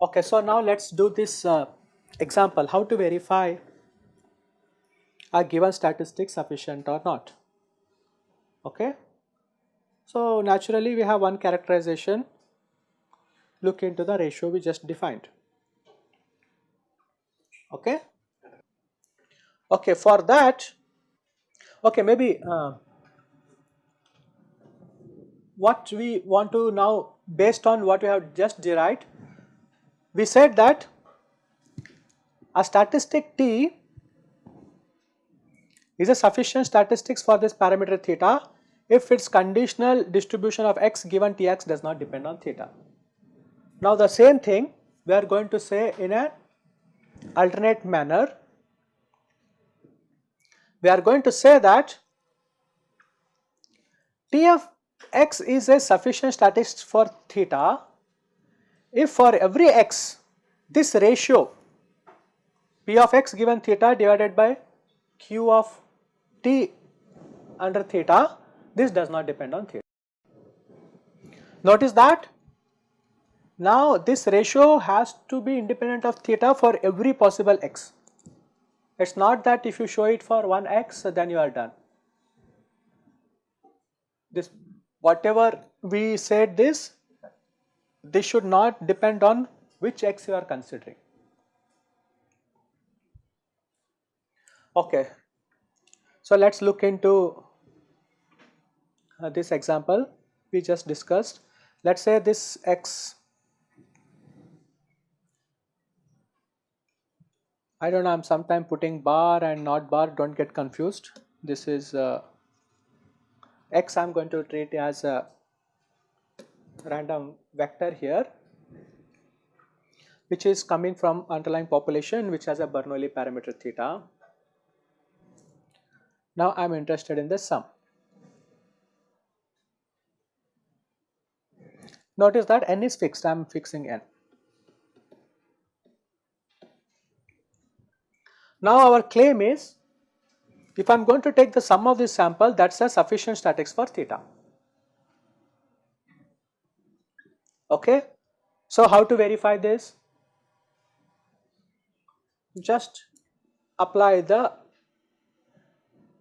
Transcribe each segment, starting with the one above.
Okay, so now let's do this uh, example, how to verify a given statistic sufficient or not. Okay. So naturally we have one characterization, look into the ratio we just defined. Okay. Okay, for that, okay, maybe uh, what we want to now based on what we have just derived, we said that a statistic T is a sufficient statistics for this parameter theta if its conditional distribution of x given Tx does not depend on theta. Now the same thing we are going to say in an alternate manner. We are going to say that T of x is a sufficient statistic for theta if for every x this ratio p of x given theta divided by q of t under theta this does not depend on theta. Notice that now this ratio has to be independent of theta for every possible x. It is not that if you show it for one x then you are done. This whatever we said this, this should not depend on which x you are considering. Okay. So let us look into uh, this example we just discussed. Let us say this x I don't know, I'm sometime putting bar and not bar, don't get confused. This is uh, x I'm going to treat as a random vector here which is coming from underlying population which has a Bernoulli parameter theta. Now I am interested in the sum. Notice that n is fixed, I am fixing n. Now our claim is if I am going to take the sum of this sample that is a sufficient statics for theta. Okay. So how to verify this? Just apply the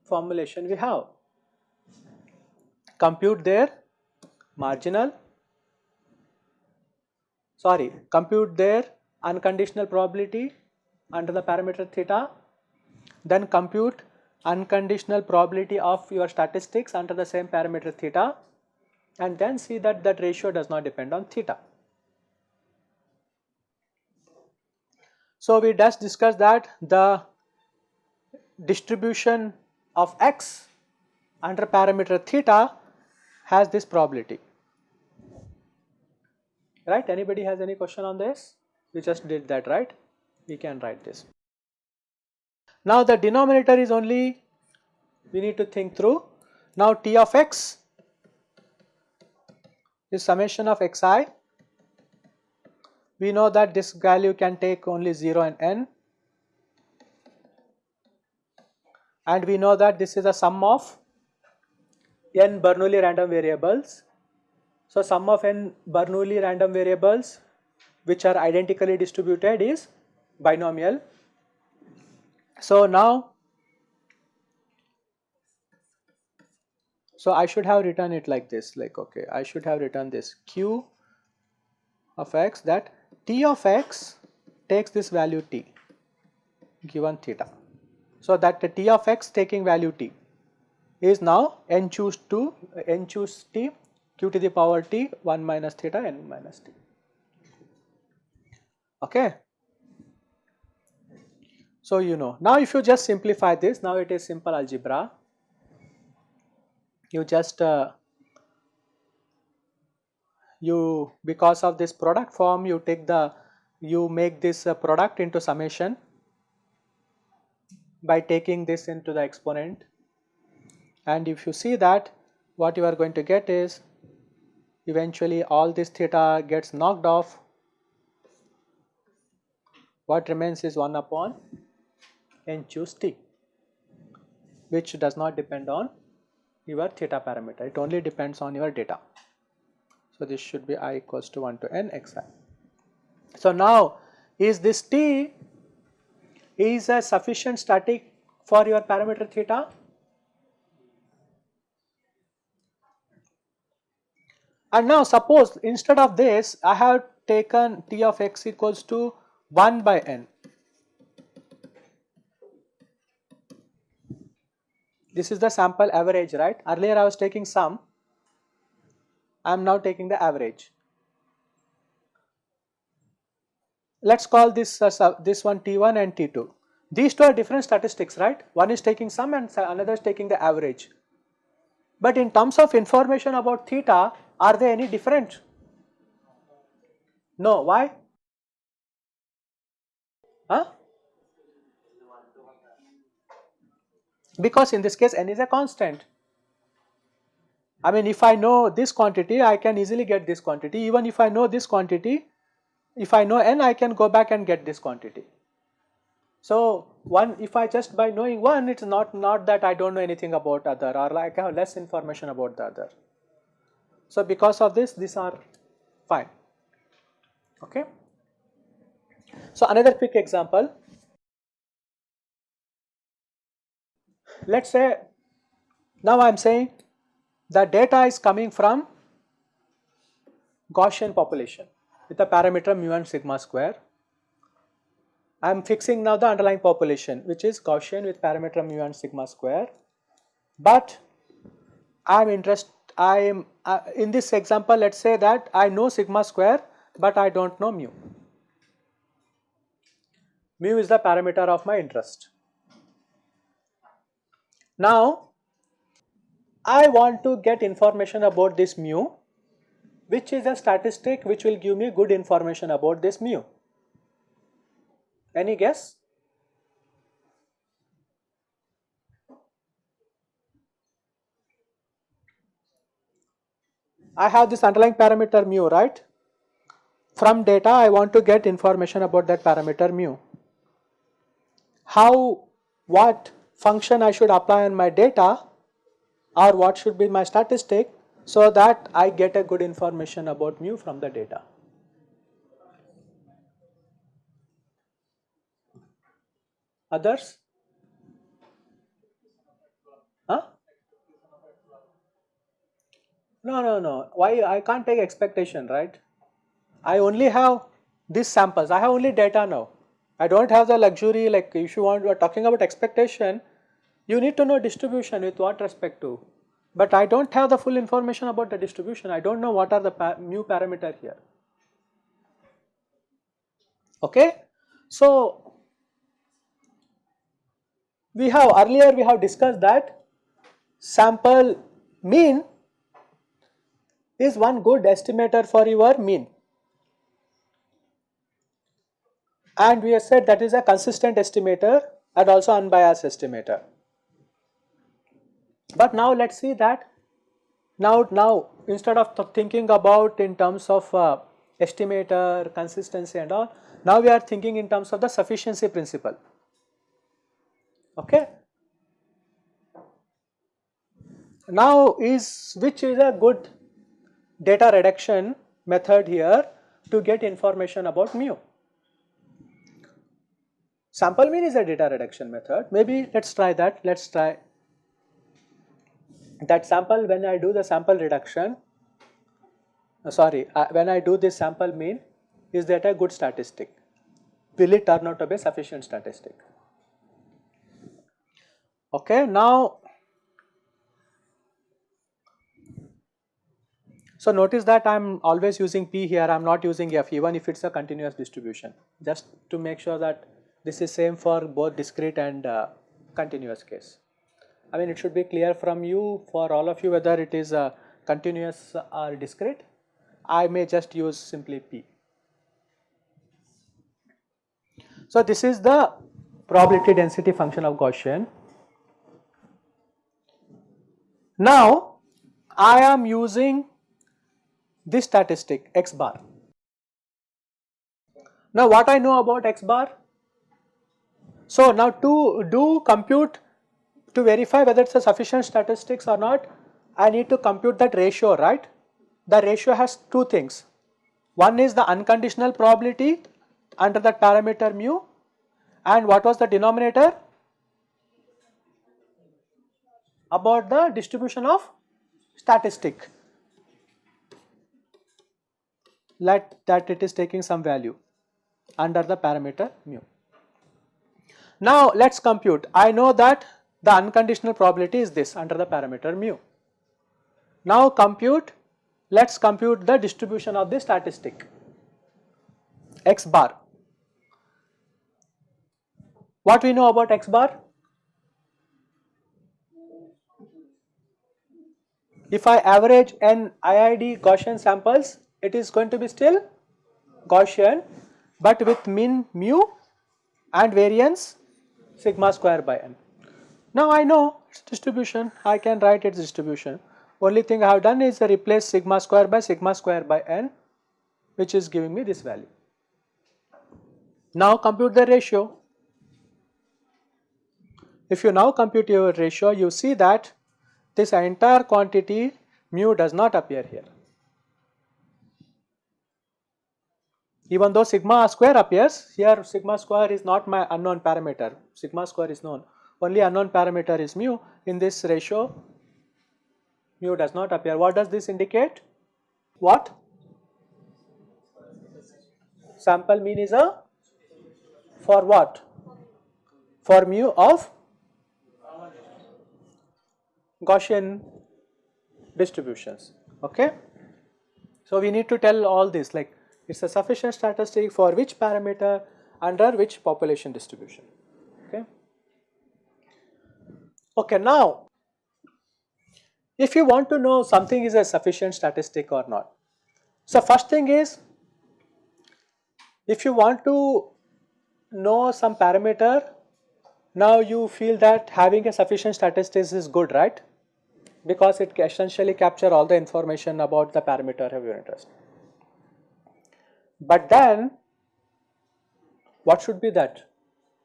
formulation we have. Compute their marginal, sorry, compute their unconditional probability under the parameter theta, then compute unconditional probability of your statistics under the same parameter theta and then see that that ratio does not depend on theta. So we just discussed that the distribution of x under parameter theta has this probability. Right? Anybody has any question on this? We just did that, right? We can write this. Now the denominator is only we need to think through. Now t of x is summation of xi. We know that this value can take only 0 and n and we know that this is a sum of n Bernoulli random variables. So sum of n Bernoulli random variables which are identically distributed is binomial. So now So I should have written it like this like okay I should have written this q of x that t of x takes this value t given theta. So that the t of x taking value t is now n choose 2 n choose t q to the power t 1 minus theta n minus t. Okay. So you know now if you just simplify this now it is simple algebra. You just uh, you because of this product form you take the you make this uh, product into summation by taking this into the exponent. And if you see that what you are going to get is eventually all this theta gets knocked off. What remains is 1 upon n choose t which does not depend on your theta parameter it only depends on your data. So, this should be i equals to 1 to n xi. So, now is this t is a sufficient static for your parameter theta? And now suppose instead of this I have taken t of x equals to 1 by n. This is the sample average right earlier I was taking sum I am now taking the average. Let us call this uh, this one T1 and T2. These two are different statistics right one is taking sum and another is taking the average. But in terms of information about theta are they any different? No why? Huh? Because in this case n is a constant. I mean if I know this quantity I can easily get this quantity even if I know this quantity if I know n I can go back and get this quantity. So one if I just by knowing one it's not not that I don't know anything about other or like I have less information about the other. So because of this these are fine okay. So another quick example let us say now I am saying the data is coming from Gaussian population with a parameter mu and sigma square. I am fixing now the underlying population which is Gaussian with parameter mu and sigma square, but I am interested I am uh, in this example let us say that I know sigma square but I do not know mu. Mu is the parameter of my interest. Now, I want to get information about this mu which is a statistic which will give me good information about this mu. Any guess? I have this underlying parameter mu right. From data I want to get information about that parameter mu. How, what function I should apply on my data or what should be my statistic so that I get a good information about mu from the data. Others? Huh? No, no, no. Why I can't take expectation, right? I only have these samples. I have only data now. I don't have the luxury like if you want you are talking about expectation, you need to know distribution with what respect to. But I don't have the full information about the distribution. I don't know what are the pa mu parameter here. Okay. So, we have earlier we have discussed that sample mean is one good estimator for your mean and we have said that is a consistent estimator and also unbiased estimator. But now let us see that now, now instead of thinking about in terms of uh, estimator, consistency and all, now we are thinking in terms of the sufficiency principle. Okay. Now is which is a good data reduction method here to get information about mu. Sample mean is a data reduction method. Maybe let us try that. Let us try that sample when I do the sample reduction, uh, sorry, uh, when I do this sample mean, is that a good statistic? Will it turn out to be a sufficient statistic? Okay, now, so notice that I am always using P here, I am not using F even if it is a continuous distribution, just to make sure that this is same for both discrete and uh, continuous case. I mean it should be clear from you for all of you whether it is a continuous or discrete. I may just use simply P. So this is the probability density function of Gaussian. Now I am using this statistic x bar. Now what I know about x bar? So now to do compute to verify whether it's a sufficient statistics or not, I need to compute that ratio, right? The ratio has two things. One is the unconditional probability under that parameter mu and what was the denominator? About the distribution of statistic let that it is taking some value under the parameter mu. Now let us compute. I know that the unconditional probability is this under the parameter mu. Now compute, let us compute the distribution of the statistic x bar. What we know about x bar? If I average n IID Gaussian samples, it is going to be still Gaussian but with mean mu and variance sigma square by n. Now I know its distribution, I can write its distribution. Only thing I have done is replace sigma square by sigma square by n which is giving me this value. Now compute the ratio. If you now compute your ratio, you see that this entire quantity mu does not appear here. Even though sigma square appears, here sigma square is not my unknown parameter, sigma square is known only unknown parameter is mu in this ratio mu does not appear. What does this indicate? What? Sample mean is a for what? For mu of Gaussian distributions. Okay. So we need to tell all this like it is a sufficient statistic for which parameter under which population distribution. Okay, now if you want to know something is a sufficient statistic or not. So first thing is if you want to know some parameter now you feel that having a sufficient statistics is good right because it essentially capture all the information about the parameter of your interest. But then what should be that?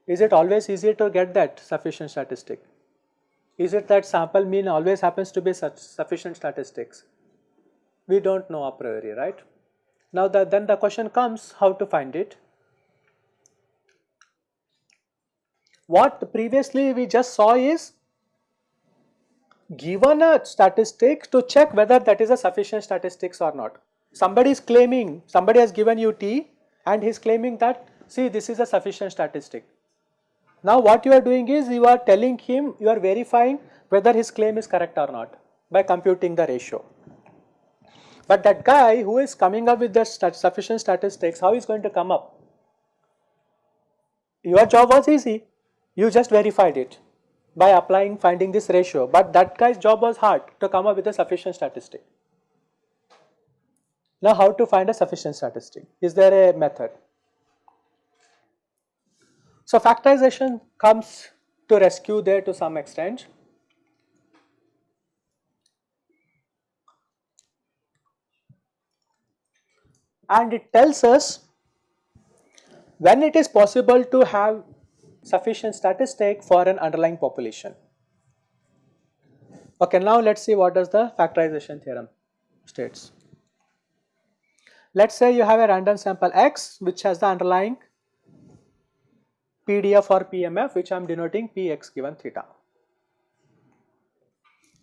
Is it always easier to get that sufficient statistic? Is it that sample mean always happens to be such sufficient statistics? We do not know a priori, right? Now the, then the question comes how to find it. What previously we just saw is given a statistic to check whether that is a sufficient statistics or not. Somebody is claiming, somebody has given you T and he is claiming that see this is a sufficient statistic. Now what you are doing is you are telling him, you are verifying whether his claim is correct or not by computing the ratio. But that guy who is coming up with the stat sufficient statistics, how is going to come up? Your job was easy, you just verified it by applying finding this ratio, but that guy's job was hard to come up with a sufficient statistic. Now how to find a sufficient statistic? Is there a method? So factorization comes to rescue there to some extent. And it tells us when it is possible to have sufficient statistic for an underlying population. Okay, now let us see what does the factorization theorem states. Let us say you have a random sample x which has the underlying PDF or PMF which I am denoting Px given theta.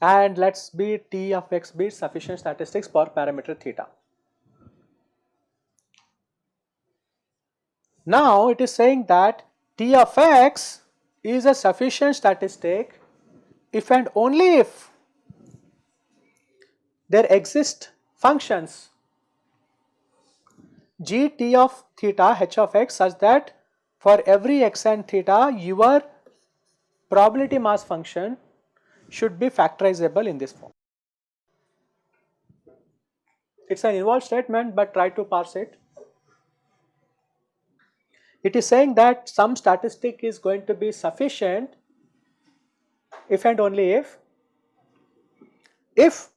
And let us be T of x be sufficient statistics for parameter theta. Now it is saying that T of x is a sufficient statistic if and only if there exist functions g t of theta h of x such that for every x and theta your probability mass function should be factorizable in this form. It is an involved statement but try to parse it. It is saying that some statistic is going to be sufficient if and only if if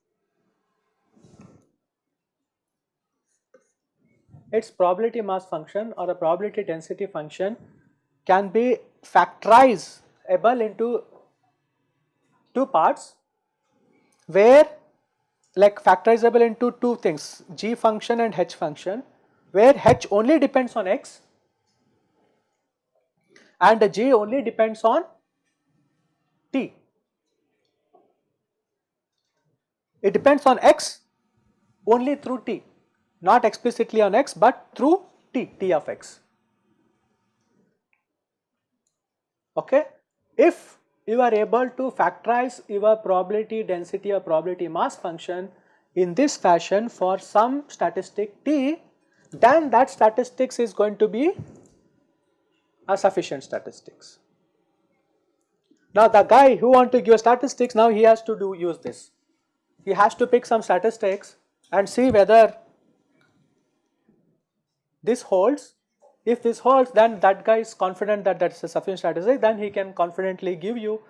its probability mass function or a probability density function can be factorizable into two parts where like factorizable into two things g function and h function where h only depends on x and the g only depends on t. It depends on x only through t not explicitly on x but through t, t of x. Okay. If you are able to factorize your probability density or probability mass function in this fashion for some statistic t, then that statistics is going to be a sufficient statistics. Now the guy who want to give a statistics now he has to do use this. He has to pick some statistics and see whether this holds. If this holds then that guy is confident that that is a sufficient statistic then he can confidently give you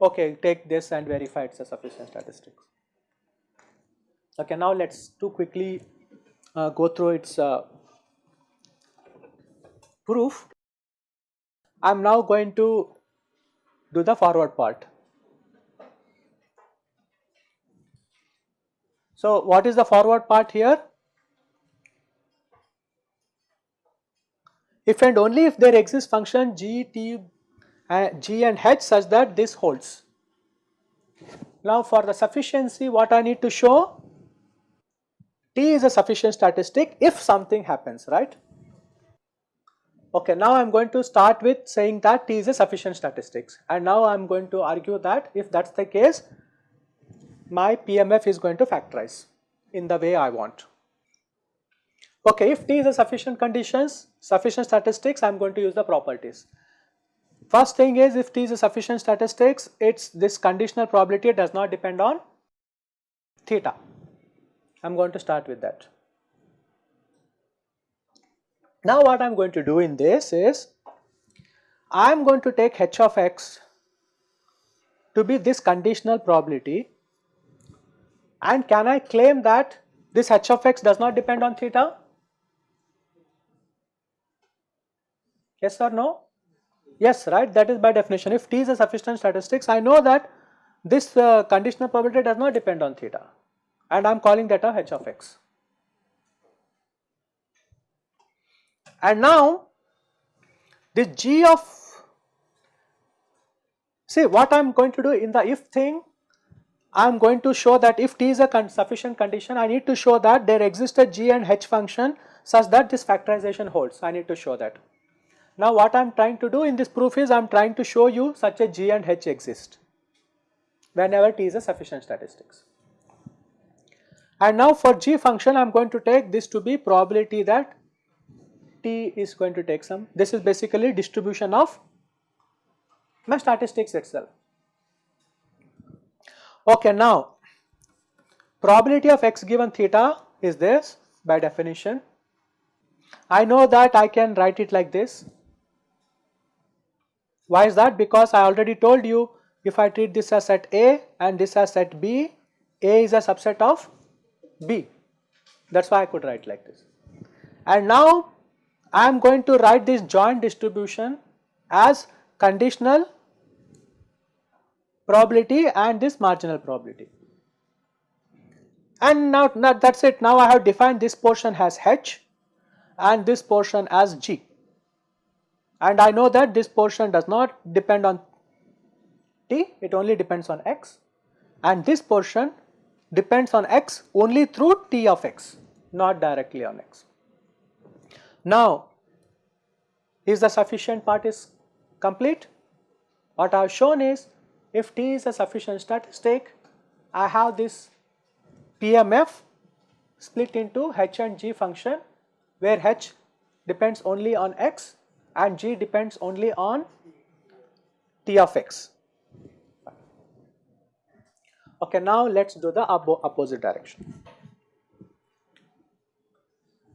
okay take this and verify it's a sufficient statistic. Okay now let us too quickly uh, go through its uh, proof. I am now going to do the forward part. So what is the forward part here? If and only if there exists function g, t, uh, g and h such that this holds. Now for the sufficiency what I need to show t is a sufficient statistic if something happens right. Okay now I am going to start with saying that t is a sufficient statistics and now I am going to argue that if that is the case my PMF is going to factorize in the way I want. Okay, if T is a sufficient conditions, sufficient statistics, I am going to use the properties. First thing is if T is a sufficient statistics, it's this conditional probability does not depend on theta. I am going to start with that. Now what I am going to do in this is, I am going to take h of x to be this conditional probability and can I claim that this h of x does not depend on theta? Yes or no? Yes, right, that is by definition. If T is a sufficient statistics, I know that this uh, conditional probability does not depend on theta and I am calling that a h of x. And now this g of, see what I am going to do in the if thing, I am going to show that if t is a con sufficient condition, I need to show that there exists a g and h function such that this factorization holds, I need to show that. Now what I am trying to do in this proof is I am trying to show you such a g and h exist whenever t is a sufficient statistics. And now for g function I am going to take this to be probability that t is going to take some, this is basically distribution of my statistics itself. Okay now probability of x given theta is this by definition. I know that I can write it like this why is that? Because I already told you if I treat this as set A and this as set B, A is a subset of B. That is why I could write like this. And now I am going to write this joint distribution as conditional probability and this marginal probability. And now, now that is it. Now I have defined this portion as H and this portion as G and I know that this portion does not depend on t, it only depends on x and this portion depends on x only through t of x, not directly on x. Now, is the sufficient part is complete? What I have shown is if t is a sufficient statistic, I have this PMF split into h and g function where h depends only on x and g depends only on t of x. Okay, now let us do the opposite direction.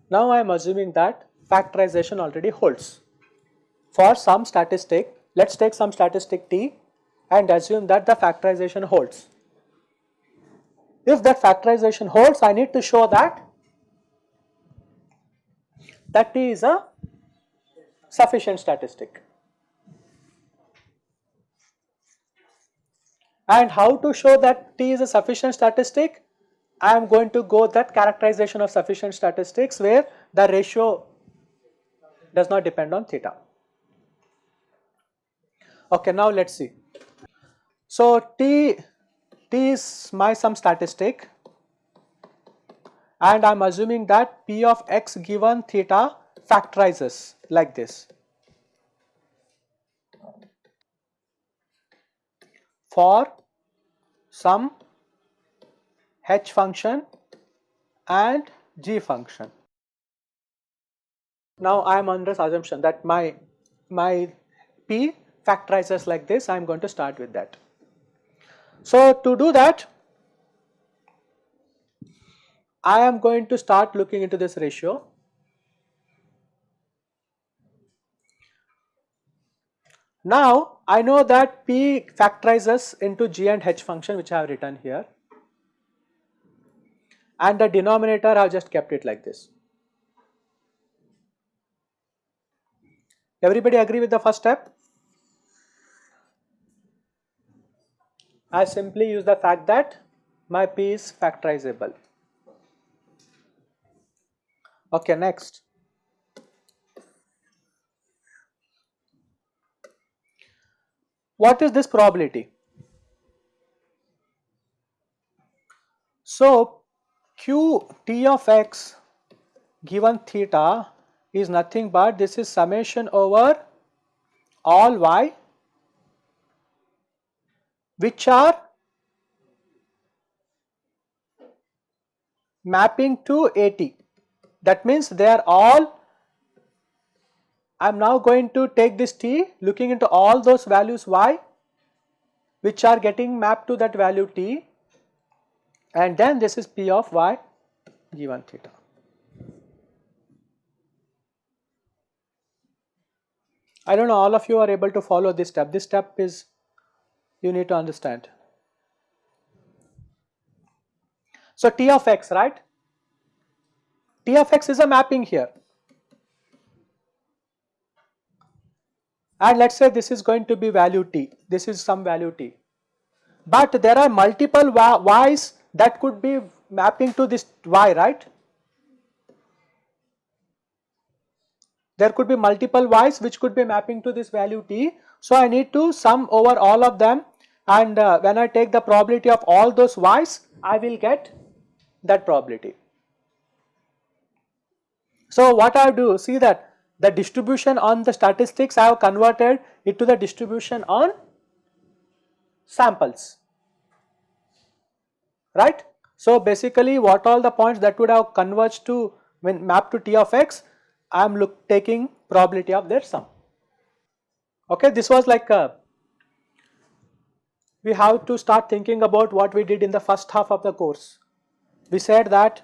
Now I am assuming that factorization already holds. For some statistic, let us take some statistic t and assume that the factorization holds. If that factorization holds, I need to show that that t is a sufficient statistic. And how to show that t is a sufficient statistic? I am going to go that characterization of sufficient statistics where the ratio does not depend on theta. Okay, now let us see. So, t, t is my some statistic and I am assuming that p of x given theta factorizes like this. For some h function and g function. Now I am under assumption that my my p factorizes like this I am going to start with that. So to do that I am going to start looking into this ratio. Now I know that p factorizes into g and h function which I have written here and the denominator I have just kept it like this. Everybody agree with the first step? I simply use the fact that my p is factorizable. Okay, next. What is this probability? So, q t of x given theta is nothing but this is summation over all y which are mapping to AT. That means they are all, I am now going to take this t looking into all those values y which are getting mapped to that value t and then this is p of y given theta. I do not know all of you are able to follow this step, this step is you need to understand. So T of x right, T of x is a mapping here and let us say this is going to be value t, this is some value t. But there are multiple y's that could be mapping to this y right. There could be multiple y's which could be mapping to this value t. So I need to sum over all of them and uh, when I take the probability of all those y's I will get that probability. So what I do see that the distribution on the statistics I have converted it to the distribution on samples right. So basically what all the points that would have converged to when mapped to t of x I am look taking probability of their sum. Okay, this was like a, we have to start thinking about what we did in the first half of the course. We said that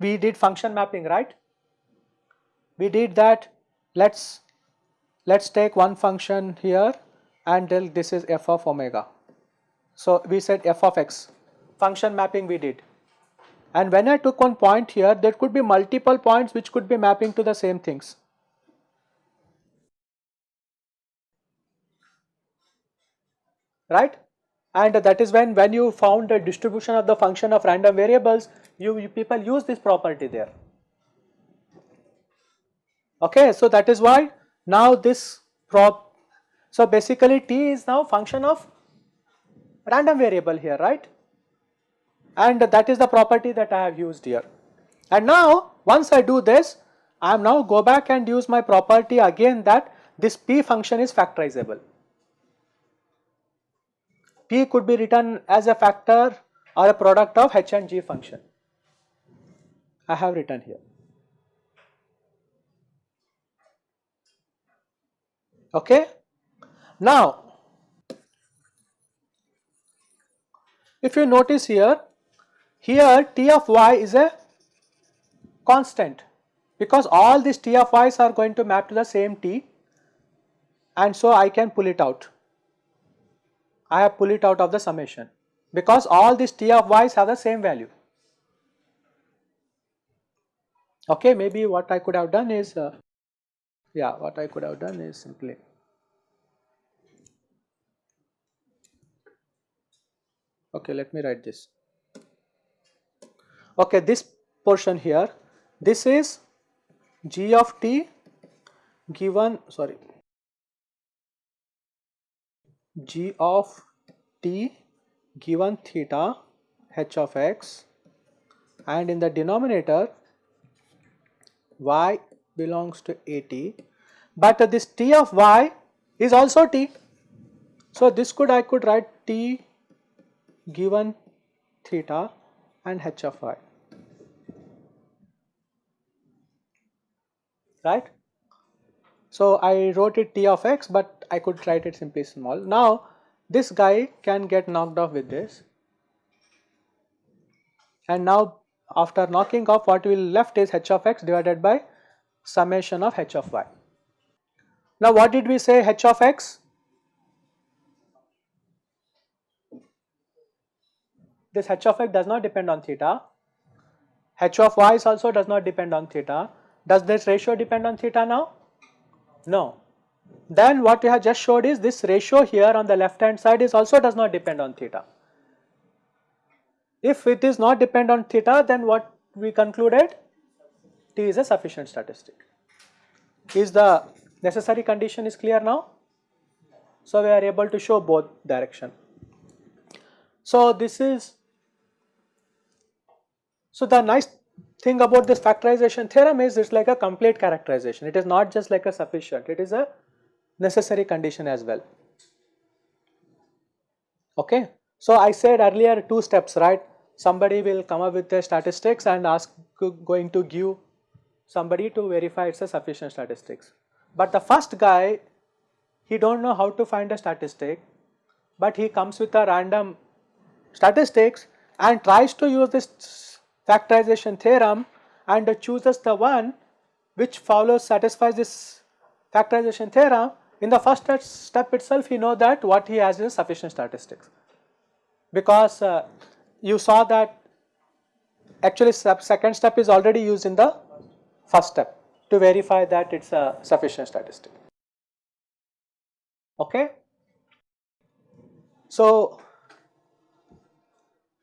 we did function mapping, right? We did that. Let's let's take one function here and tell this is f of omega. So we said f of x. Function mapping we did. And when I took one point here, there could be multiple points which could be mapping to the same things. Right? And that is when, when you found the distribution of the function of random variables, you, you people use this property there. Okay, so that is why now this prop, so basically t is now function of random variable here, right? and that is the property that I have used here. And now once I do this, I am now go back and use my property again that this p function is factorizable. p could be written as a factor or a product of h and g function. I have written here. Okay. Now, if you notice here, here T of y is a constant because all these T of y's are going to map to the same T and so I can pull it out. I have pull it out of the summation because all these T of y's have the same value. Okay, maybe what I could have done is, uh, yeah, what I could have done is simply okay let me write this. Okay this portion here this is g of t given sorry g of t given theta h of x and in the denominator y belongs to at but this t of y is also t so this could I could write t given theta and h of y right. So I wrote it t of x but I could write it simply small. Now this guy can get knocked off with this and now after knocking off what will left is h of x divided by summation of h of y. Now what did we say h of x? This h of x does not depend on theta, h of y also does not depend on theta. Does this ratio depend on theta now? No. Then what we have just showed is this ratio here on the left hand side is also does not depend on theta. If it is not depend on theta then what we concluded? T is a sufficient statistic. Is the necessary condition is clear now? So we are able to show both direction. So this is, so the nice thing about this factorization theorem is it's like a complete characterization. It is not just like a sufficient, it is a necessary condition as well. Okay. So I said earlier two steps, right? Somebody will come up with the statistics and ask going to give somebody to verify it's a sufficient statistics. But the first guy, he don't know how to find a statistic, but he comes with a random statistics and tries to use this factorization theorem and chooses the one which follows satisfies this factorization theorem in the first step itself he know that what he has is sufficient statistics because uh, you saw that actually second step is already used in the first step to verify that it is a sufficient statistic. Okay. So,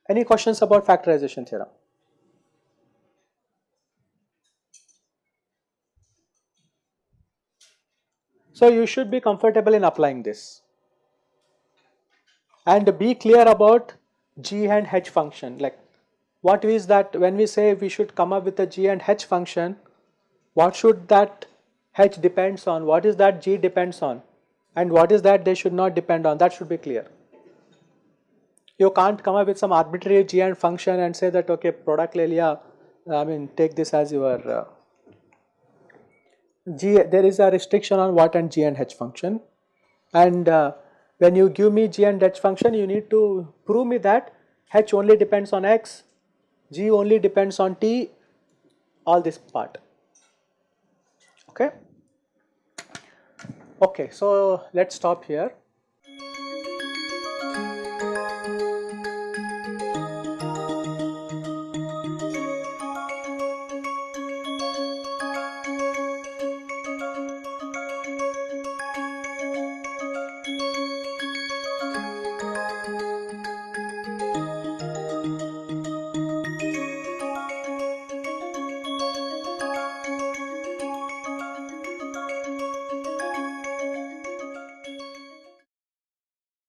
any questions about factorization theorem? So you should be comfortable in applying this and be clear about g and h function like what is that when we say we should come up with a g and h function what should that h depends on what is that g depends on and what is that they should not depend on that should be clear. You can't come up with some arbitrary g and function and say that okay product Lelia I mean take this as your uh, G, there is a restriction on what and G and H function and uh, when you give me G and H function you need to prove me that H only depends on X, G only depends on T, all this part. Okay. Okay, so let's stop here.